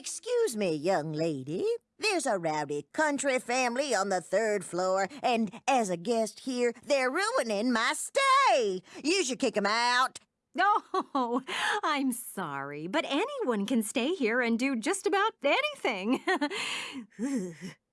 Excuse me, young lady. There's a rowdy country family on the third floor, and as a guest here, they're ruining my stay. You should kick them out. Oh, I'm sorry, but anyone can stay here and do just about anything.